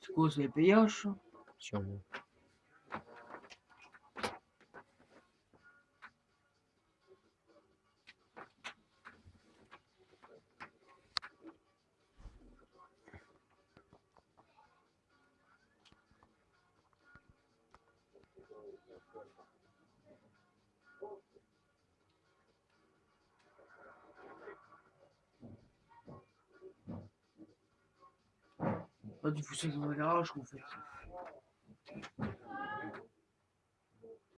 Scusa, il brioche? Чому? Pas du fossé dans la garage qu'on fait.